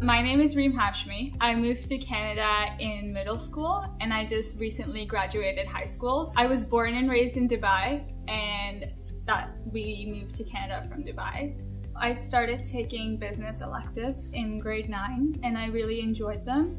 My name is Reem Hashmi. I moved to Canada in middle school and I just recently graduated high school. I was born and raised in Dubai and that we moved to Canada from Dubai. I started taking business electives in grade 9 and I really enjoyed them.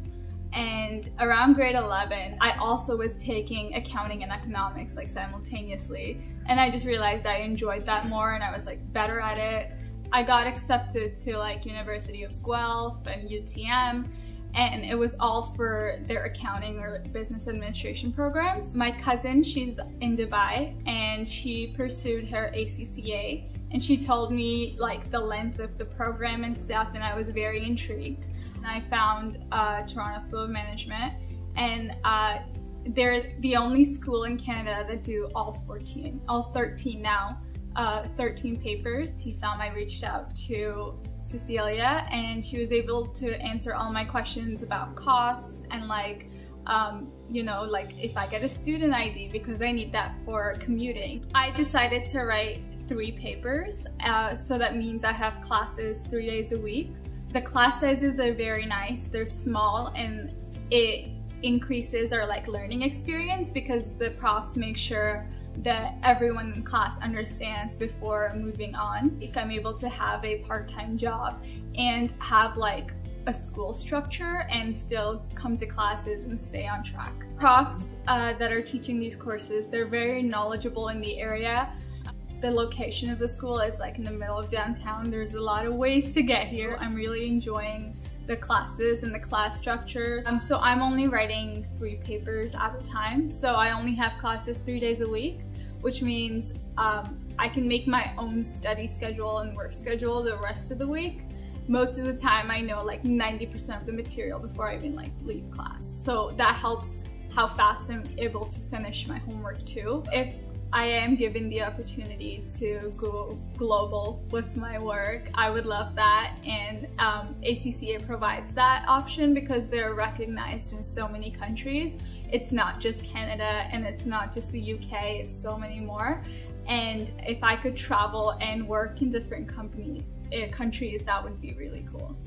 And around grade 11, I also was taking accounting and economics like simultaneously. And I just realized I enjoyed that more and I was like better at it. I got accepted to like University of Guelph and UTM and it was all for their accounting or business administration programs. My cousin, she's in Dubai and she pursued her ACCA and she told me like the length of the program and stuff and I was very intrigued. And I found uh, Toronto School of Management and uh, they're the only school in Canada that do all 14, all 13 now uh, 13 papers. TSOM, I reached out to Cecilia and she was able to answer all my questions about costs and like, um, you know, like if I get a student ID because I need that for commuting. I decided to write three papers, uh, so that means I have classes three days a week. The class sizes are very nice, they're small and it increases our like learning experience because the profs make sure that everyone in class understands before moving on. If I'm able to have a part-time job and have like a school structure and still come to classes and stay on track. Profs uh, that are teaching these courses, they're very knowledgeable in the area. The location of the school is like in the middle of downtown. There's a lot of ways to get here. I'm really enjoying the classes and the class structures. Um, so I'm only writing three papers at a time. So I only have classes three days a week which means um, I can make my own study schedule and work schedule the rest of the week. Most of the time I know like 90% of the material before I even like leave class. So that helps how fast I'm able to finish my homework too. If I am given the opportunity to go global with my work. I would love that and um, ACCA provides that option because they're recognized in so many countries. It's not just Canada and it's not just the UK, it's so many more. And if I could travel and work in different company, uh, countries, that would be really cool.